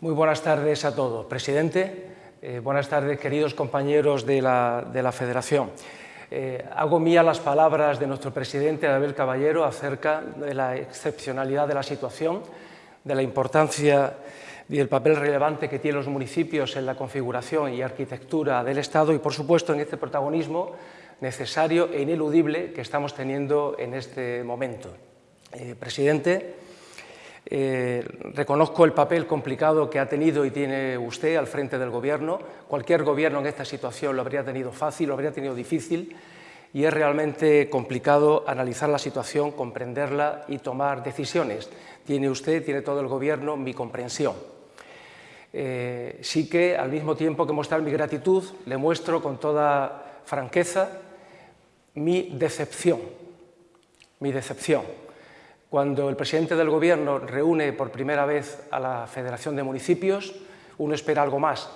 Muy buenas tardes a todos. Presidente, eh, buenas tardes queridos compañeros de la, de la Federación. Eh, hago mía las palabras de nuestro presidente Abel Caballero acerca de la excepcionalidad de la situación, de la importancia y el papel relevante que tienen los municipios en la configuración y arquitectura del Estado y, por supuesto, en este protagonismo necesario e ineludible que estamos teniendo en este momento. Eh, presidente, eh, reconozco el papel complicado que ha tenido y tiene usted al frente del Gobierno. Cualquier gobierno en esta situación lo habría tenido fácil, lo habría tenido difícil y es realmente complicado analizar la situación, comprenderla y tomar decisiones. Tiene usted, tiene todo el Gobierno mi comprensión. Eh, sí que, al mismo tiempo que mostrar mi gratitud, le muestro con toda franqueza mi decepción, mi decepción. Cuando el presidente del Gobierno reúne por primera vez a la Federación de Municipios, uno espera algo más.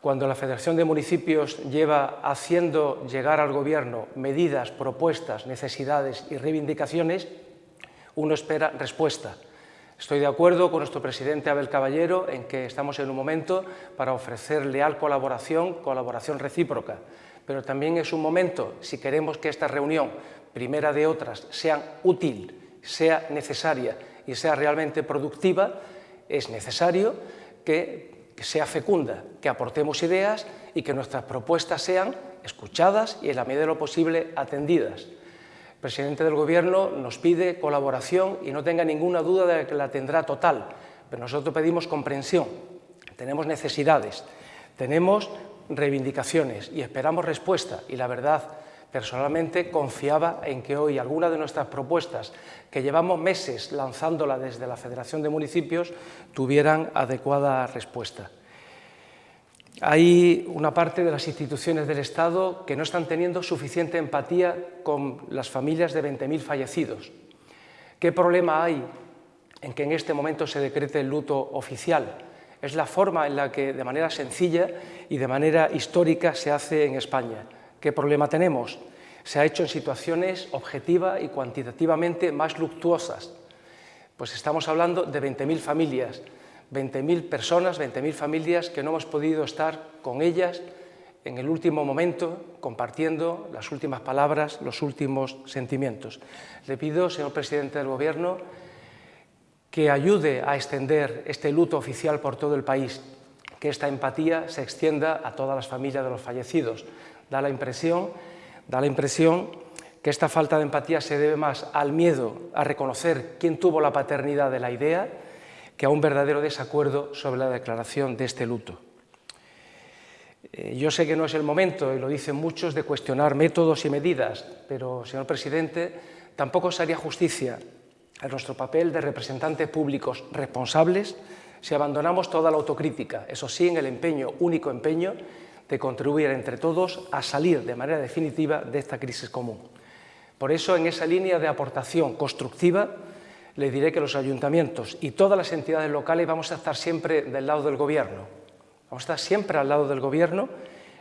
Cuando la Federación de Municipios lleva haciendo llegar al Gobierno medidas, propuestas, necesidades y reivindicaciones, uno espera respuesta. Estoy de acuerdo con nuestro presidente Abel Caballero en que estamos en un momento para ofrecer leal colaboración, colaboración recíproca, pero también es un momento, si queremos que esta reunión, primera de otras, sea útil, sea necesaria y sea realmente productiva, es necesario que, sea fecunda, que aportemos ideas y que nuestras propuestas sean escuchadas y en la medida de lo posible atendidas. El presidente del Gobierno nos pide colaboración y no tenga ninguna duda de que la tendrá total, pero nosotros pedimos comprensión, tenemos necesidades, tenemos reivindicaciones y esperamos respuesta y la verdad, personalmente confiaba en que hoy alguna de nuestras propuestas, que llevamos meses lanzándola desde la Federación de Municipios, tuvieran adecuada respuesta. Hay una parte de las instituciones del Estado que no están teniendo suficiente empatía con las familias de 20.000 fallecidos. ¿Qué problema hay en que en este momento se decrete el luto oficial? Es la forma en la que de manera sencilla y de manera histórica se hace en España. ¿Qué problema tenemos? Se ha hecho en situaciones objetiva y cuantitativamente más luctuosas. Pues estamos hablando de 20.000 familias, 20.000 personas, 20.000 familias que no hemos podido estar con ellas en el último momento, compartiendo las últimas palabras, los últimos sentimientos. Le pido, señor presidente del Gobierno, que ayude a extender este luto oficial por todo el país, que esta empatía se extienda a todas las familias de los fallecidos. Da la impresión, da la impresión que esta falta de empatía se debe más al miedo a reconocer quién tuvo la paternidad de la idea, que a un verdadero desacuerdo sobre la declaración de este luto. Eh, yo sé que no es el momento, y lo dicen muchos, de cuestionar métodos y medidas, pero, señor presidente, tampoco se haría justicia a nuestro papel de representantes públicos responsables si abandonamos toda la autocrítica, eso sí, en el empeño, único empeño, de contribuir entre todos a salir de manera definitiva de esta crisis común. Por eso, en esa línea de aportación constructiva, le diré que los ayuntamientos y todas las entidades locales vamos a estar siempre del lado del Gobierno. Vamos a estar siempre al lado del Gobierno.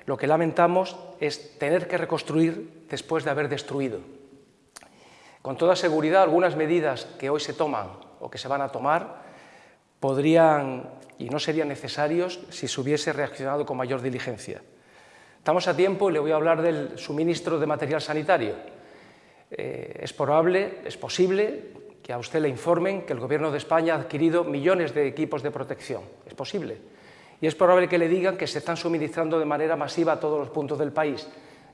Lo que lamentamos es tener que reconstruir después de haber destruido. Con toda seguridad, algunas medidas que hoy se toman o que se van a tomar podrían y no serían necesarios si se hubiese reaccionado con mayor diligencia. Estamos a tiempo y le voy a hablar del suministro de material sanitario. Eh, es probable, es posible que a usted le informen que el Gobierno de España ha adquirido millones de equipos de protección. Es posible. Y es probable que le digan que se están suministrando de manera masiva a todos los puntos del país.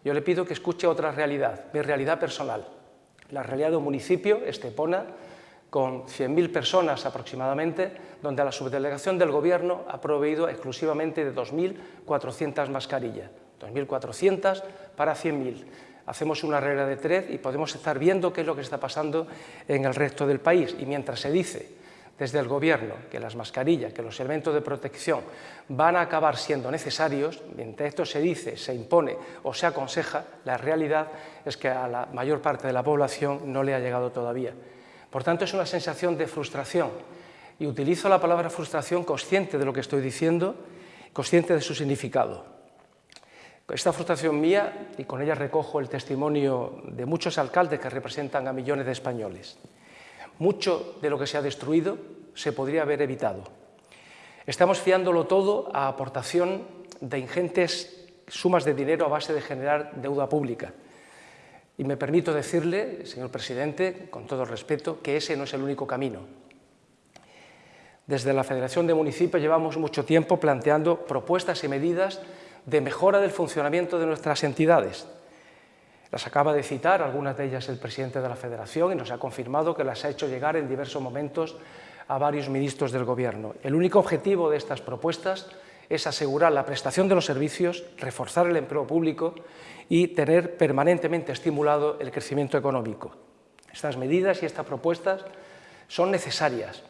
Yo le pido que escuche otra realidad, mi realidad personal. La realidad de un municipio, Estepona, con 100.000 personas aproximadamente, donde la subdelegación del Gobierno ha proveído exclusivamente de 2.400 mascarillas. 2.400 para 100.000 hacemos una regla de tres y podemos estar viendo qué es lo que está pasando en el resto del país. Y mientras se dice desde el Gobierno que las mascarillas, que los elementos de protección van a acabar siendo necesarios, mientras esto se dice, se impone o se aconseja, la realidad es que a la mayor parte de la población no le ha llegado todavía. Por tanto, es una sensación de frustración. Y utilizo la palabra frustración consciente de lo que estoy diciendo, consciente de su significado. Esta frustración mía, y con ella recojo el testimonio de muchos alcaldes que representan a millones de españoles. Mucho de lo que se ha destruido se podría haber evitado. Estamos fiándolo todo a aportación de ingentes sumas de dinero a base de generar deuda pública. Y me permito decirle, señor presidente, con todo respeto, que ese no es el único camino. Desde la Federación de Municipios llevamos mucho tiempo planteando propuestas y medidas de mejora del funcionamiento de nuestras entidades. Las acaba de citar, algunas de ellas el presidente de la Federación, y nos ha confirmado que las ha hecho llegar en diversos momentos a varios ministros del Gobierno. El único objetivo de estas propuestas es asegurar la prestación de los servicios, reforzar el empleo público y tener permanentemente estimulado el crecimiento económico. Estas medidas y estas propuestas son necesarias,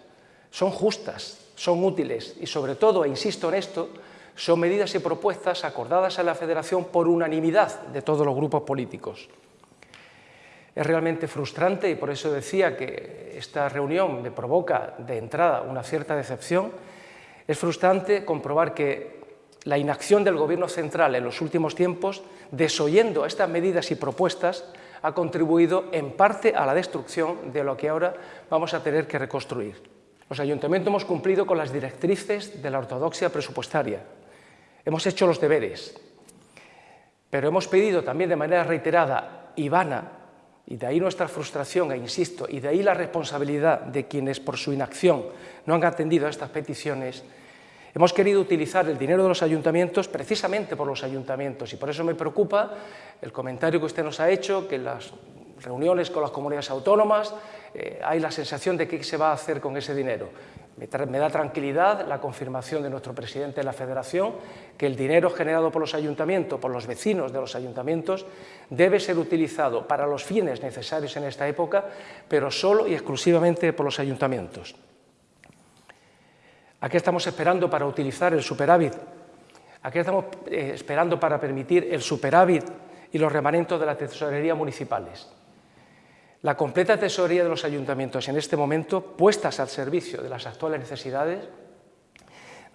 son justas, son útiles y sobre todo, e insisto en esto, son medidas y propuestas acordadas en la Federación por unanimidad de todos los grupos políticos. Es realmente frustrante y por eso decía que esta reunión me provoca de entrada una cierta decepción es frustrante comprobar que la inacción del Gobierno central en los últimos tiempos, desoyendo estas medidas y propuestas, ha contribuido en parte a la destrucción de lo que ahora vamos a tener que reconstruir. Los ayuntamientos hemos cumplido con las directrices de la ortodoxia presupuestaria, hemos hecho los deberes, pero hemos pedido también de manera reiterada y vana, y de ahí nuestra frustración, e insisto, y de ahí la responsabilidad de quienes por su inacción no han atendido a estas peticiones, hemos querido utilizar el dinero de los ayuntamientos precisamente por los ayuntamientos y por eso me preocupa el comentario que usted nos ha hecho, que las reuniones con las comunidades autónomas, eh, hay la sensación de qué se va a hacer con ese dinero. Me, da tranquilidad la confirmación de nuestro presidente de la Federación que el dinero generado por los ayuntamientos, por los vecinos de los ayuntamientos, debe ser utilizado para los fines necesarios en esta época, pero solo y exclusivamente por los ayuntamientos. ¿A qué estamos esperando para utilizar el superávit? ¿A qué estamos eh, esperando para permitir el superávit y los remanentes de la tesorería municipales? La completa tesorería de los ayuntamientos en este momento, puestas al servicio de las actuales necesidades,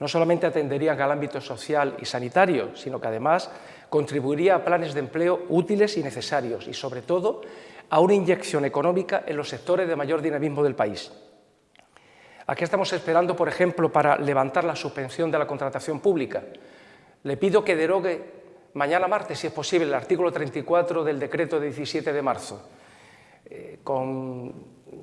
no solamente atenderían al ámbito social y sanitario, sino que además contribuiría a planes de empleo útiles y necesarios y, sobre todo, a una inyección económica en los sectores de mayor dinamismo del país. Aquí estamos esperando, por ejemplo, para levantar la suspensión de la contratación pública. Le pido que derogue mañana martes, si es posible, el artículo 34 del decreto de 17 de marzo eh, con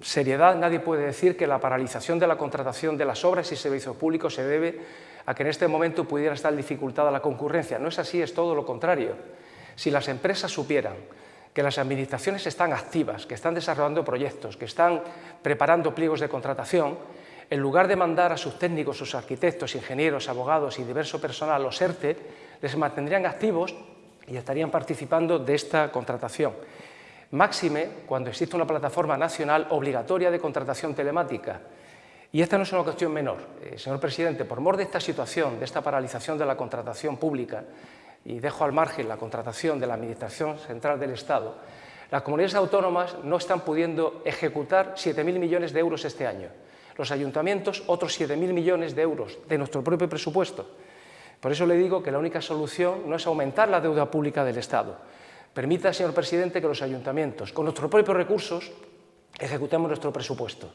seriedad nadie puede decir que la paralización de la contratación de las obras y servicios públicos se debe a que en este momento pudiera estar dificultada la concurrencia. No es así, es todo lo contrario. Si las empresas supieran que las administraciones están activas, que están desarrollando proyectos, que están preparando pliegos de contratación, en lugar de mandar a sus técnicos, sus arquitectos, ingenieros, abogados y diverso personal los ERTE, les mantendrían activos y estarían participando de esta contratación máxime cuando existe una plataforma nacional obligatoria de contratación telemática. Y esta no es una cuestión menor. Eh, señor presidente, por mor de esta situación, de esta paralización de la contratación pública, y dejo al margen la contratación de la Administración Central del Estado, las comunidades autónomas no están pudiendo ejecutar 7.000 millones de euros este año. Los ayuntamientos, otros 7.000 millones de euros de nuestro propio presupuesto. Por eso le digo que la única solución no es aumentar la deuda pública del Estado, Permita, señor presidente, que los ayuntamientos, con nuestros propios recursos, ejecutemos nuestro presupuesto.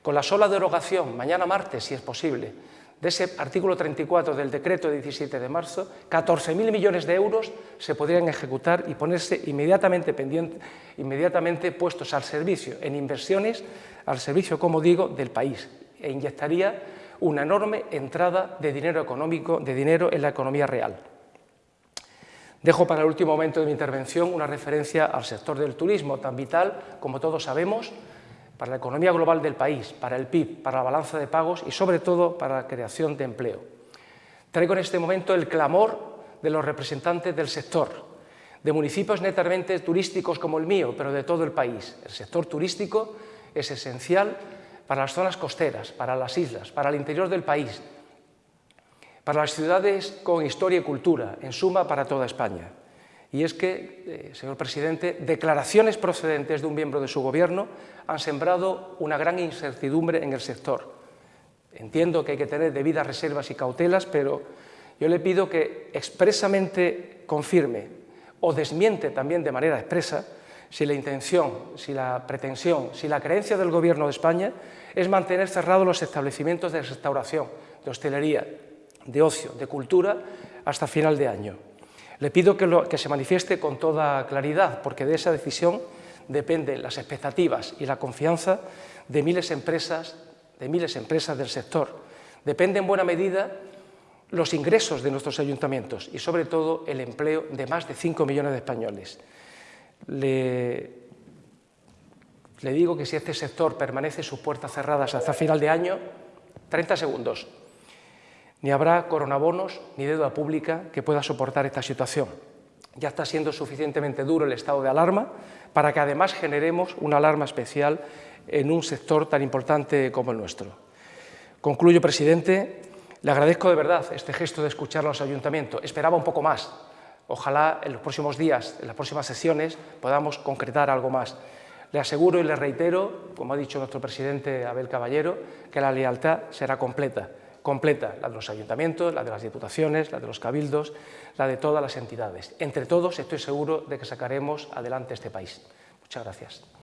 Con la sola derogación, mañana martes, si es posible, de ese artículo 34 del decreto de 17 de marzo, 14.000 millones de euros se podrían ejecutar y ponerse inmediatamente, inmediatamente puestos al servicio, en inversiones, al servicio, como digo, del país, e inyectaría una enorme entrada de dinero económico, de dinero en la economía real. Dejo para el último momento de mi intervención una referencia al sector del turismo, tan vital, como todos sabemos, para la economía global del país, para el PIB, para la balanza de pagos y, sobre todo, para la creación de empleo. Traigo en este momento el clamor de los representantes del sector, de municipios netamente turísticos como el mío, pero de todo el país. El sector turístico es esencial para las zonas costeras, para las islas, para el interior del país, para las ciudades con historia y cultura, en suma para toda España. Y es que, eh, señor presidente, declaraciones procedentes de un miembro de su gobierno han sembrado una gran incertidumbre en el sector. Entiendo que hay que tener debidas reservas y cautelas, pero yo le pido que expresamente confirme o desmiente también de manera expresa si la intención, si la pretensión, si la creencia del Gobierno de España es mantener cerrados los establecimientos de restauración, de hostelería, de ocio, de cultura, hasta final de año. Le pido que, se manifieste con toda claridad, porque de esa decisión dependen las expectativas y la confianza de miles de empresas, de miles empresas del sector. Depende en buena medida los ingresos de nuestros ayuntamientos y sobre todo el empleo de más de 5 millones de españoles. Le, le digo que si este sector permanece sus puertas cerradas hasta final de año, 30 segundos, ni habrá coronabonos ni deuda pública que pueda soportar esta situación. Ya está siendo suficientemente duro el estado de alarma para que además generemos una alarma especial en un sector tan importante como el nuestro. Concluyo, presidente, le agradezco de verdad este gesto de escuchar a los ayuntamientos. Esperaba un poco más. Ojalá en los próximos días, en las próximas sesiones, podamos concretar algo más. Le aseguro y le reitero, como ha dicho nuestro presidente Abel Caballero, que la lealtad será completa completa, la de los ayuntamientos, la de las diputaciones, la de los cabildos, la de todas las entidades. Entre todos estoy seguro de que sacaremos adelante este país. Muchas gracias.